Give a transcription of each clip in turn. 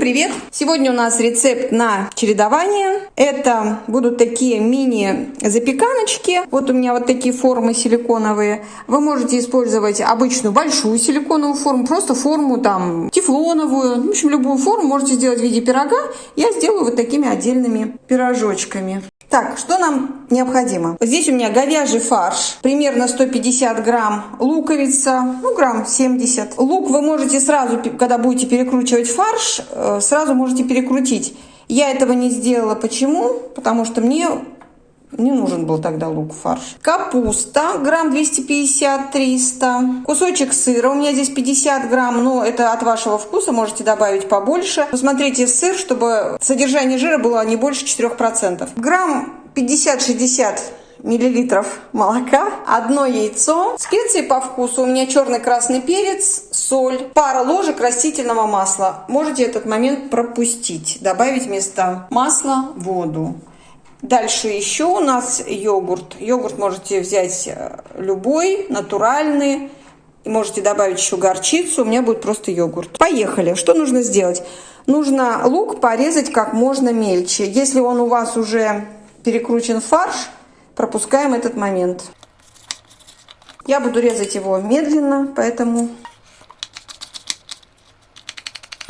привет! Сегодня у нас рецепт на чередование. Это будут такие мини-запеканочки. Вот у меня вот такие формы силиконовые. Вы можете использовать обычную большую силиконовую форму, просто форму там тефлоновую. В общем, любую форму можете сделать в виде пирога. Я сделаю вот такими отдельными пирожочками. Так, что нам необходимо? Здесь у меня говяжий фарш, примерно 150 грамм луковица, ну грамм 70. Лук вы можете сразу, когда будете перекручивать фарш, э, сразу можете перекрутить. Я этого не сделала. Почему? Потому что мне не нужен был тогда лук фарш. Капуста, грамм 250-300. Кусочек сыра, у меня здесь 50 грамм, но это от вашего вкуса, можете добавить побольше. Посмотрите сыр, чтобы содержание жира было не больше 4%. Грамм 50-60 миллилитров молока, одно яйцо, специи по вкусу, у меня черный красный перец, соль, пара ложек растительного масла. Можете этот момент пропустить, добавить вместо масла воду. Дальше еще у нас йогурт. Йогурт можете взять э, любой, натуральный. Можете добавить еще горчицу, у меня будет просто йогурт. Поехали. Что нужно сделать? Нужно лук порезать как можно мельче. Если он у вас уже перекручен фарш, пропускаем этот момент. Я буду резать его медленно, поэтому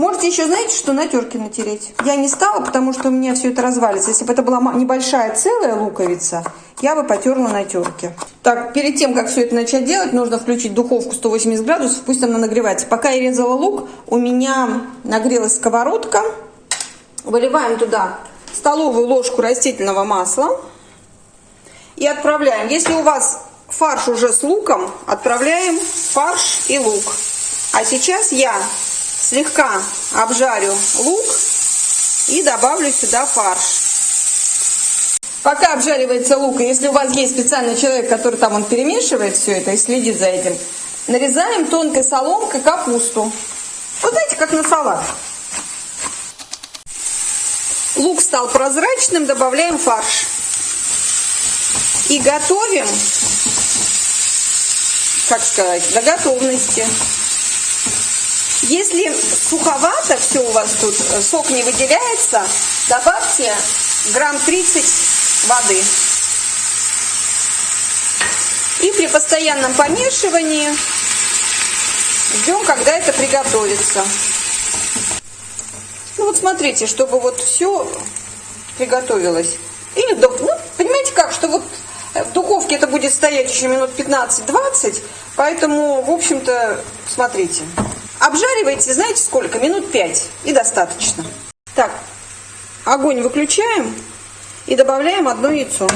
Можете еще, знаете, что на терке натереть. Я не стала, потому что у меня все это развалится. Если бы это была небольшая целая луковица, я бы потерла на терке. Так, перед тем, как все это начать делать, нужно включить духовку 180 градусов, пусть она нагревается. Пока я резала лук, у меня нагрелась сковородка. Выливаем туда столовую ложку растительного масла и отправляем. Если у вас фарш уже с луком, отправляем фарш и лук. А сейчас я слегка обжарю лук и добавлю сюда фарш. Пока обжаривается лук, если у вас есть специальный человек, который там он перемешивает все это и следит за этим, нарезаем тонкой соломкой капусту. Вот знаете, как на салат. Лук стал прозрачным, добавляем фарш. И готовим, как сказать, до готовности. Если суховато все у вас тут, э, сок не выделяется, добавьте грамм 30 воды. И при постоянном помешивании ждем, когда это приготовится. Ну вот смотрите, чтобы вот все приготовилось. Или, ну, понимаете как, что вот в духовке это будет стоять еще минут 15-20, поэтому, в общем-то, смотрите. Обжаривайте, знаете сколько? Минут 5 и достаточно. Так, огонь выключаем и добавляем одно яйцо.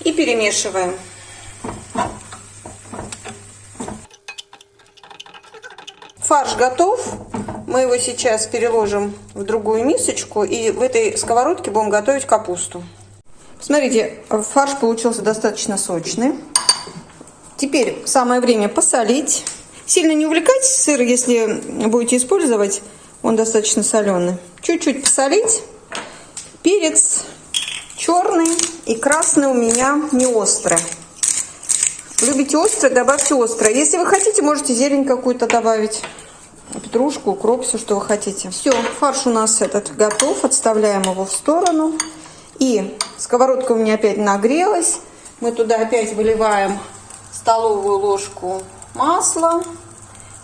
И перемешиваем. Фарш готов. Мы его сейчас переложим в другую мисочку и в этой сковородке будем готовить капусту. Смотрите, фарш получился достаточно сочный. Теперь самое время посолить. Сильно не увлекайтесь сыр, если будете использовать, он достаточно соленый. Чуть-чуть посолить. Перец черный и красный у меня не острый. Любите острое, добавьте острое. Если вы хотите, можете зелень какую-то добавить. Петрушку, укроп, все, что вы хотите. Все, фарш у нас этот готов. Отставляем его в сторону. И сковородка у меня опять нагрелась. Мы туда опять выливаем столовую ложку масла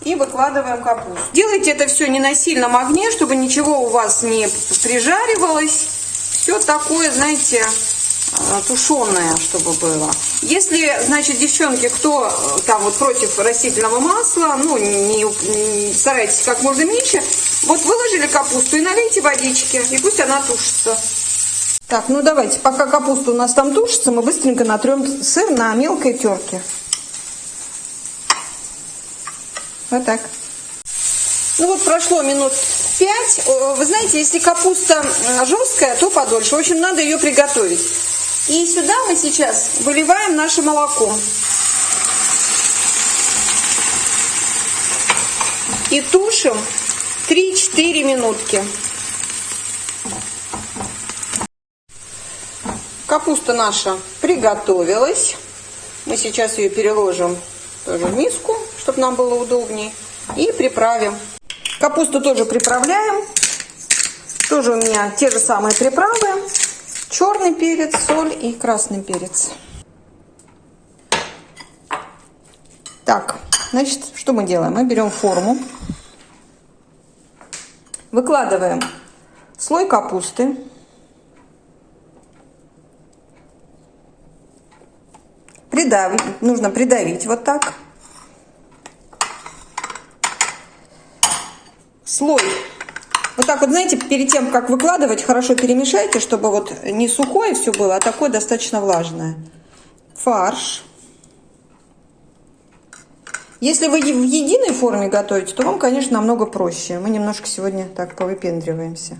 и выкладываем капусту. Делайте это все не на сильном огне, чтобы ничего у вас не прижаривалось. Все такое, знаете, э, тушеное, чтобы было. Если, значит, девчонки, кто э, там вот против растительного масла, ну, не, не старайтесь как можно меньше, вот выложили капусту и налейте водички, и пусть она тушится. Так, ну давайте, пока капуста у нас там тушится, мы быстренько натрем сыр на мелкой терке. Вот так. Ну вот прошло минут пять. Вы знаете, если капуста жесткая, то подольше. В общем, надо ее приготовить. И сюда мы сейчас выливаем наше молоко. И тушим 3-4 минутки. Капуста наша приготовилась. Мы сейчас ее переложим тоже в миску, чтобы нам было удобнее. И приправим. Капусту тоже приправляем. Тоже у меня те же самые приправы. Черный перец, соль и красный перец. Так, значит, что мы делаем? Мы берем форму, выкладываем слой капусты, придавить, нужно придавить вот так. Слой. Вот так вот, знаете, перед тем, как выкладывать, хорошо перемешайте, чтобы вот не сухое все было, а такое достаточно влажное. Фарш. Если вы в единой форме готовите, то вам, конечно, намного проще. Мы немножко сегодня так повыпендриваемся.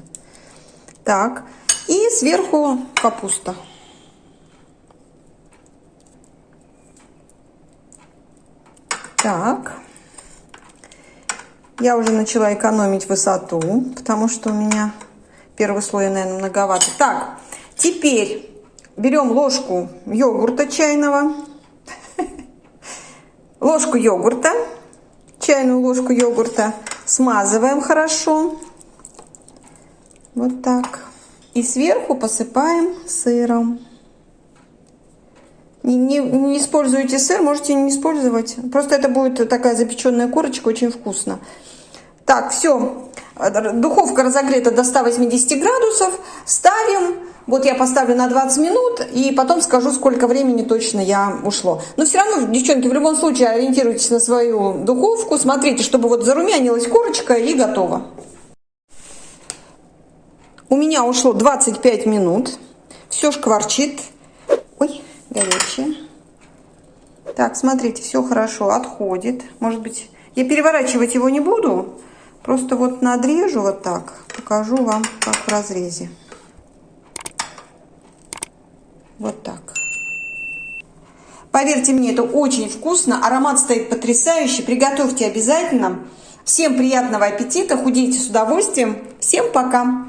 Так, и сверху капуста. Так. Я уже начала экономить высоту, потому что у меня первый слой, наверное, многовато. Так, теперь берем ложку йогурта чайного, ложку йогурта, чайную ложку йогурта, смазываем хорошо, вот так, и сверху посыпаем сыром. Не, не, не используйте сыр, можете не использовать. Просто это будет такая запеченная корочка, очень вкусно. Так, все. Духовка разогрета до 180 градусов. Ставим. Вот я поставлю на 20 минут и потом скажу, сколько времени точно я ушло. Но все равно, девчонки, в любом случае ориентируйтесь на свою духовку. Смотрите, чтобы вот зарумянилась корочка и готово. У меня ушло 25 минут. Все шкварчит. Ой, горячее. Так, смотрите, все хорошо, отходит. Может быть, я переворачивать его не буду. Просто вот надрежу вот так. Покажу вам, как в разрезе. Вот так. Поверьте мне, это очень вкусно. Аромат стоит потрясающий. Приготовьте обязательно. Всем приятного аппетита. Худейте с удовольствием. Всем пока.